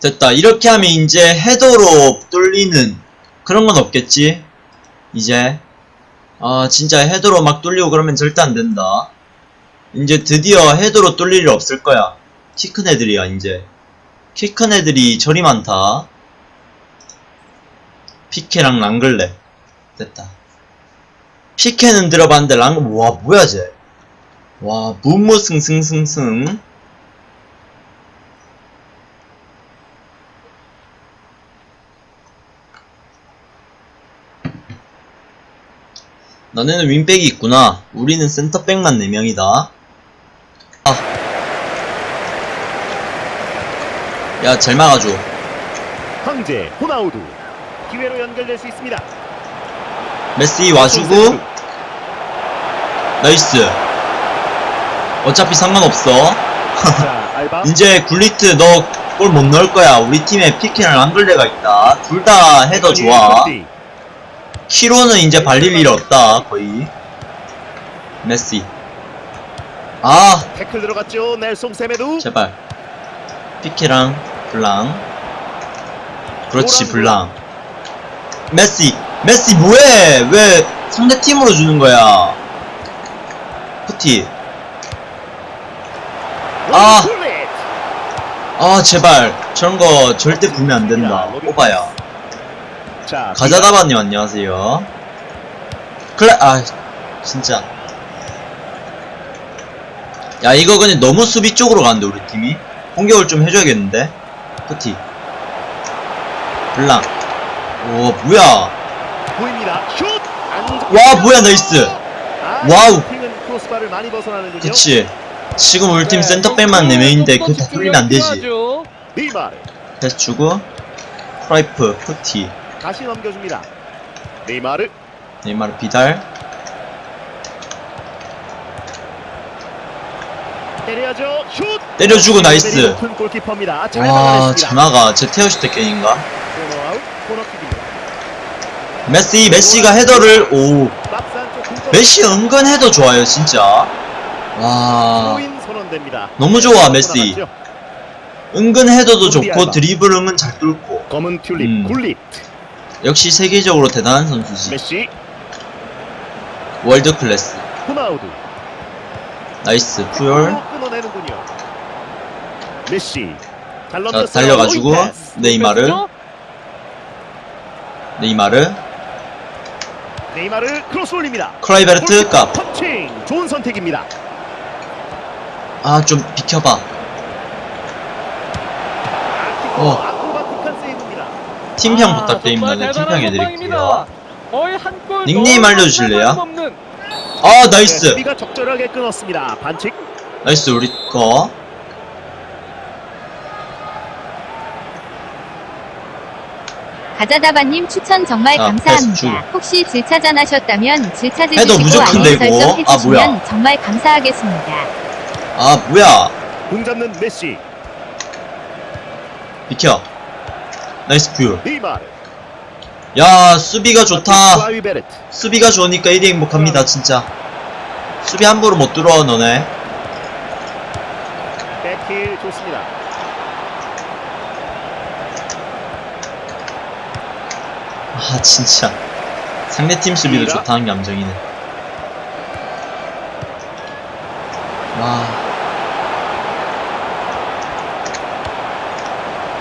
됐다. 이렇게 하면 이제 헤더로 뚫리는 그런 건 없겠지? 이제. 아, 진짜 헤더로 막 뚫리고 그러면 절대 안 된다. 이제 드디어 헤더로 뚫릴 일 없을 거야. 키 큰 애들이야, 이제. 키 큰 애들이 저리 많다. 피케랑 랑글레. 됐다. 피케는 들어봤는데 랑글, 와, 뭐야, 쟤. 와, 무무승승승승. 너네는 윙백이 있구나. 우리는 센터백만 4명이다. 아. 야, 잘 막아줘. 황제 호나우두 기회로 연결될 수 있습니다. 메시 와주고, nice. 어차피 상관없어. 이제 굴리트 너 골 못 넣을 거야. 우리 팀에 피케랑 랑글레가 있다. 둘 다 헤더 좋아. 키로는 이제 발릴 일 없다. 거의. 메시. 아, 태클 들어갔죠. 넬송 세메두. 제발. 피케랑 블랑. 그렇지, 블랑. 메시. 메시 뭐해? 왜 상대 팀으로 주는 거야? 푸티. 아. 아. 아, 제발. 저런 거 절대 불면 안 된다. 오바야. 자, 가자다바님 안녕하세요. 그래, 아, 진짜. 야, 이거 그냥 너무 수비 쪽으로 가는데, 우리 팀이? 공격을 좀 해줘야겠는데? 푸티. 블랑. 오, 뭐야. 보입니다. 슛. 안 와, 뭐야, nice. 아, 와우. 그치. 지금 우리 팀 센터백만 4명인데, 그거 다 뚫리면 안 되지. 패스 주고, 프라이프, 푸티, 다시 넘겨줍니다. 네이마르 네이마르 비달, 때려야죠. 슛. 때려주고 나이스. 골키퍼입니다. 잘 와. 자나가 제 테어슈 때게인가? 코너아웃 코너킥입니다. 메시, 메시가 헤더를, 오. 메시 은근 헤더 좋아요, 진짜. 와. 너무 좋아, 메시. 나갔죠. 은근 헤더도 좋고, 곤비알바. 드리블 은근 잘 뚫고. 검은 튤립 음. 굴릿 역시 세계적으로 대단한 선수지. 메시 월드 클래스. 호나우두 나이스, 푸열. 끊어내는군요. 메시 잘 자. 달려가지고, 로이 패스. 네이마르. 네이마르. 네이마르 크로스 올립니다. 크라이베르트 값. 터칭 좋은 선택입니다. 아, 좀 비켜봐. 어. 팀평 아, 부탁드립니다. 네, 팀평 해드릴게요. 선방입니다. 거의 한골 닉네임 알려주실래요? 아, 네, nice. 수비가 적절하게 끊었습니다. 반칙. nice, 우리 거. 가자다바님 추천 정말 아. 감사합니다. 혹시 질차전 하셨다면 무조건 알림 되고. 설정 아, 해주시면 뭐야. 정말 감사하겠습니다. 아, 뭐야. 공 잡는 메시 비켜. nice 푸. 네이마르 야, 수비가 좋다. 수비가 좋으니까 1위 행복합니다, 진짜. 수비 함부로 못 들어와, 너네. 백힐 좋습니다. 아, 진짜. 상대팀 수비도? 좋다는 게 함정이네. 와.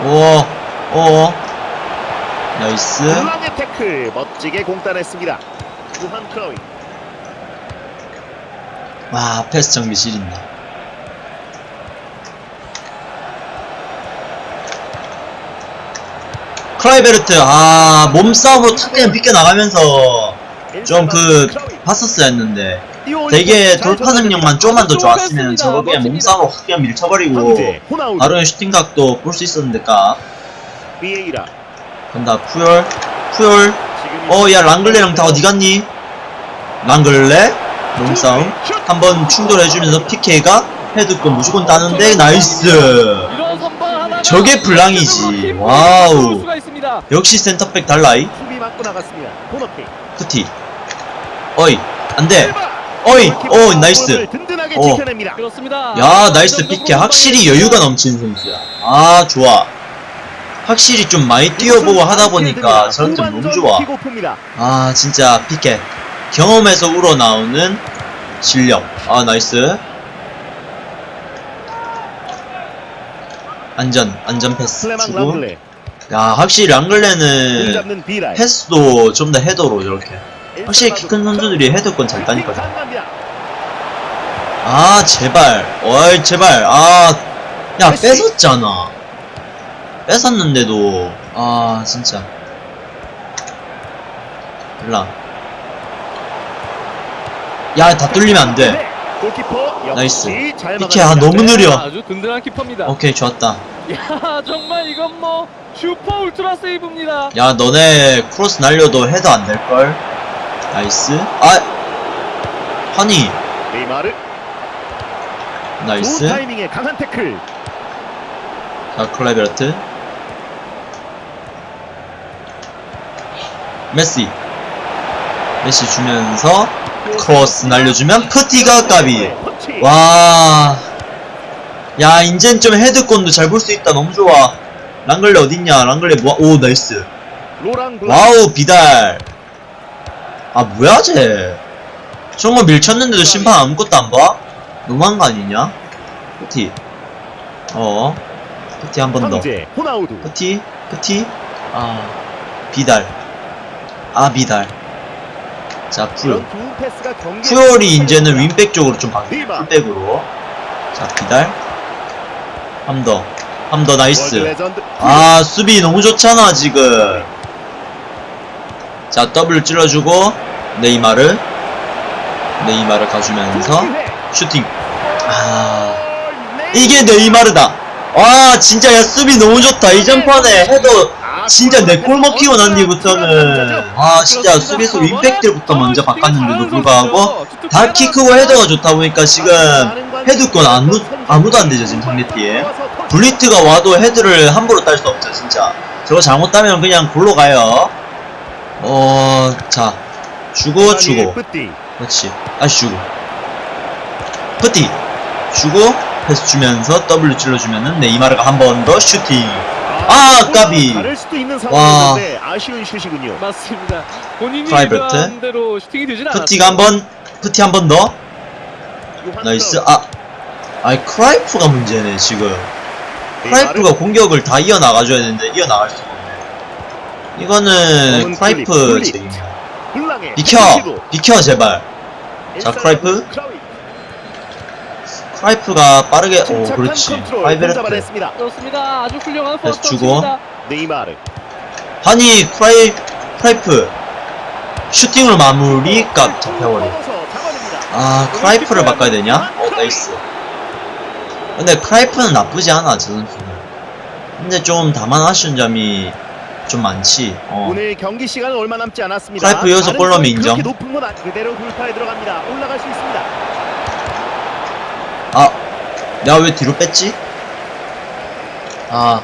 오, 오. nice. 블랑의 태클 멋지게 차단했습니다. 무한 크라위 와, 패스 정비 지린다. 크라이베르트, 아, 몸싸움으로 탁 그냥 빗겨나가면서 좀 그, 봤었어야 했는데. 되게 돌파 능력만 좀만 더 좋았으면 저거 그냥 몸싸움으로 확 그냥 밀쳐버리고, 바로 슈팅각도 볼 수 있었는데, 까. 비에이라 간다, 푸열, 푸열. 지금 어, 야, 랑글레랑 다 어디 갔니? 랑글레? 몸싸움. 한번 충돌해주면서 피케가 헤드권 무조건 따는데, nice! 저게 블랑이지. wow. 역시 센터백 달라이. 푸티. 어이, 안 돼. 어이, 오, nice. 어. 야, nice 피케. 확실히 여유가 넘치는 선수야. 아, 좋아. 확실히 좀 많이 뛰어보고 하다 보니까 점점 너무 좋아. 아 진짜 피케. 경험에서 우러나오는 실력. 아 nice. 안전 안전 패스 주고. 야 확실히 공 랑글레는. 패스도 좀 더 헤더로 저렇게. 확실히 키 큰 선수들이 헤더권 잘 따니까 아 제발. 어이 제발. 아 야 뺏었잖아 뺏었는데도. 아 진짜. 몰라. 야다 뚫리면 안돼. nice. 잘 이렇게 아. 너무 느려. 아주 든든한 키퍼입니다. 오케이 좋았다. 야 정말 이건 뭐 슈퍼 울트라 세이브입니다. 야 너네 크로스 날려도 헤더 안 될걸? nice. 아! 허니. 네이마르. nice. 타이밍에 강한 태클. 자 클라이베르트 메시 메시 주면서 크로스 날려주면 푸티가 까비 터치. 와. 야, 인젠 좀 헤드권도 잘 볼 수 있다. 너무 좋아. 랑글레 어딨냐? 랑글레 뭐야? 오, nice. wow, 비달. 아, 뭐야, 쟤. 저런 거 밀쳤는데도 심판 아무것도 안 봐? 너무한 거 아니냐? 푸티. 어. 푸티 한 번 더. 황제 호나우두. 푸티? 푸티? 아. 비달. 아, 비달. 자, 푸. 이런 좋은 패스가 경기에 푸열이 이제는 윙백 쪽으로 좀 바뀌 리바. 풀백으로. 자 비달. 한 더. 한더 월드 nice. 아 수비 너무 좋잖아 지금. 자 W 찔러주고 네이마르 네이마르 가주면서 슈팅. 아 이게 네이마르다. 와 진짜 야 수비 너무 좋다. 이전 판에 헤더 진짜 내 골 먹히고 난 뒤부터는. 아 진짜 수비수 윙백들부터 먼저 바꿨는데도 불구하고 다 키 크고 헤더가 좋다 보니까 지금 헤드권 아무, 아무도 안 되죠 지금 상대팀 블리트가 와도 헤드를 함부로 딸 수 없죠 진짜. 저거 잘못 따면 그냥 골로 가요. 어자. 주고 주고. 그렇지. 다시 주고. 푸티 주고 패스 주면서 W 찔러주면은 네이마르가 한 번 더 슈팅 아, 까비. 다를 수도 있는 와. 상황인데 아쉬운 슛이군요. 맞습니다. 본인이. 의도한 대로 슈팅이 되진 않았어요. 푸티가 한번 푸티 한 번 더 nice 아 아이 크라이프가 문제네 지금 크라이프가 공격을 다 이어나가줘야 되는데 이어나갈 수가 없네 이거는 크라이프 블랑의 비켜. 비켜 제발 자, 크라이프. 크라이프가 빠르게 오 침착한 그렇지 클라이베르트. 그렇습니다. 아주 훌륭한 first 주고. 네이마르 아니 크라이 크라이프 슈팅으로 마무리가 잡혀버려 넘어서 잡아냅니다. 아 크라이프를 바꿔야 되냐? 어 nice 근데 크라이프는 나쁘지 않아 저 선수는 근데 좀 다만 아쉬운 점이 좀 많지 어 오늘 경기 시간은 얼마 남지 않았습니다. 크라이프 여기서 골 넣으면 인정. 그렇게 높은 건 아니- 그대로 돌파에 들어갑니다. 올라갈 수 있습니다. 아, 내가 왜 뒤로 뺐지? 아,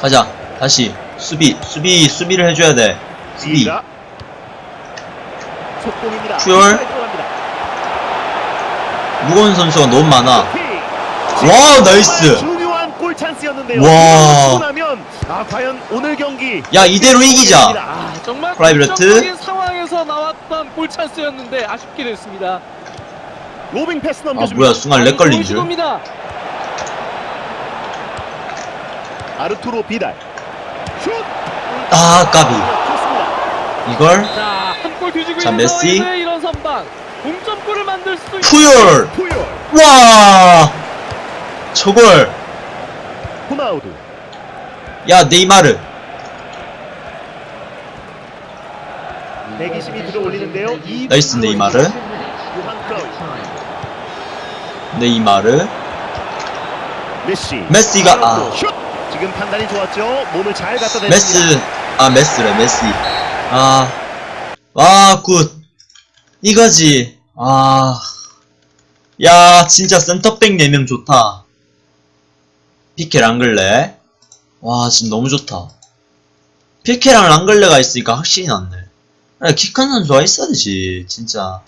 가자. 다시. 수비, 수비, 수비를 해줘야 돼. 수비. 푸열. 무거운 선수가 너무 많아. 킥. 와, nice. 중요한 골 찬스였는데요. 와. 이걸 놓고 나면 아 과연 오늘 경기 야, 이대로 이기자. 아, 정말 상황에서 나왔던 골 찬스였는데 아쉽게 됐습니다. 로빙 패스 아, 넘겨줍니다. 뭐야, 순간 lag 걸린 줄. 시도입니다. 아르투로 비달. 슛. 아, 까비. 이걸, 자, 한골 뒤지고 자, 있는 메시. 상황인데 이런 선방. 동점골을 만들 수도 있 푸열! 와! 저걸, 호나우두. 야, 네이마르. 대기심이 들어올리는데요. 이 nice, 네이마르. 네이마르. 메시. 메시가, 아. 슛. 지금 판단이 좋았죠. 몸을 잘 갖다 댔습니다. 메스, 아, 메스래, 메시. 아, 와, good. 이거지. 아, 야, 진짜 센터백 4명 좋다. 피케 랑글레. 와, 지금 너무 좋다. 피케랑 랑글레가 있으니까 확실히 낫네. 키 큰 선수가 있어야 되지, 진짜.